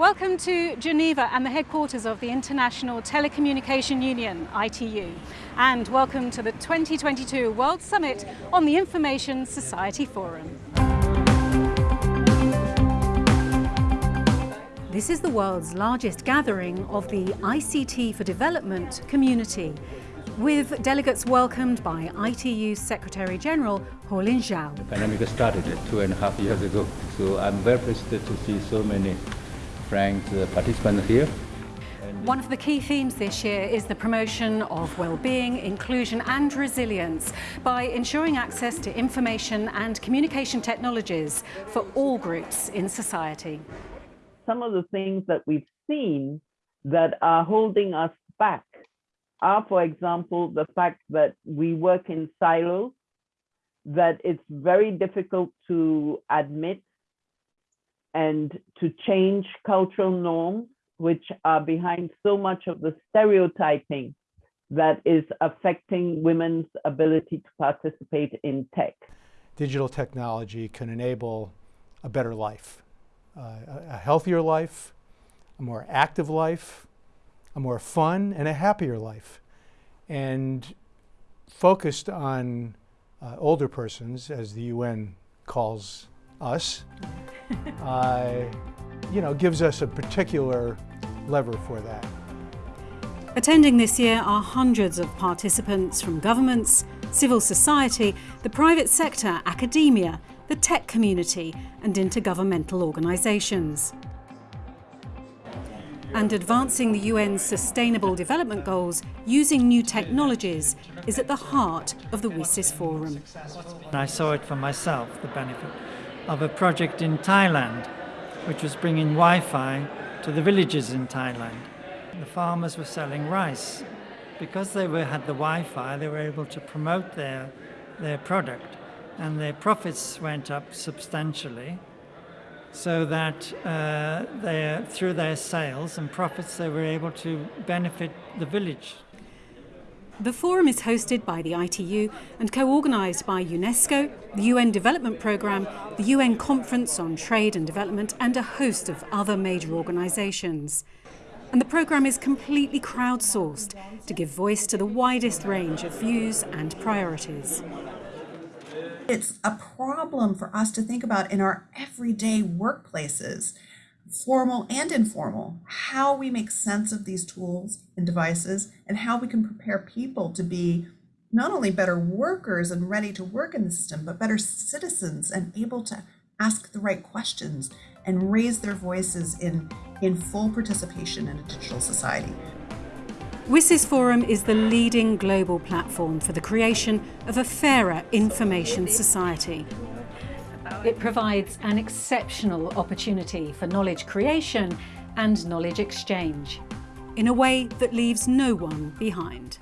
Welcome to Geneva and the headquarters of the International Telecommunication Union, ITU, and welcome to the 2022 World Summit on the Information Society Forum. This is the world's largest gathering of the ICT for Development community, with delegates welcomed by ITU's Secretary General Houlin Zhao. The pandemic started two and a half years ago, so I'm very pleased to see so many friends, uh, participants here. One of the key themes this year is the promotion of well-being, inclusion and resilience by ensuring access to information and communication technologies for all groups in society. Some of the things that we've seen that are holding us back are, for example, the fact that we work in silos, that it's very difficult to admit and to change cultural norms, which are behind so much of the stereotyping that is affecting women's ability to participate in tech. Digital technology can enable a better life, uh, a healthier life, a more active life, a more fun and a happier life. And focused on uh, older persons, as the UN calls us, uh, you know, gives us a particular lever for that. Attending this year are hundreds of participants from governments, civil society, the private sector, academia, the tech community and intergovernmental organisations. And advancing the UN's Sustainable Development Goals using new technologies is at the heart of the WSIS Forum. I saw it for myself, the benefit of a project in Thailand, which was bringing Wi-Fi to the villages in Thailand. The farmers were selling rice. Because they were, had the Wi-Fi, they were able to promote their, their product and their profits went up substantially so that uh, they, through their sales and profits they were able to benefit the village. The forum is hosted by the ITU and co-organised by UNESCO, the UN Development Programme, the UN Conference on Trade and Development and a host of other major organisations. And the programme is completely crowdsourced to give voice to the widest range of views and priorities. It's a problem for us to think about in our everyday workplaces formal and informal, how we make sense of these tools and devices and how we can prepare people to be not only better workers and ready to work in the system, but better citizens and able to ask the right questions and raise their voices in, in full participation in a digital society. WSIS Forum is the leading global platform for the creation of a fairer information society it provides an exceptional opportunity for knowledge creation and knowledge exchange in a way that leaves no one behind.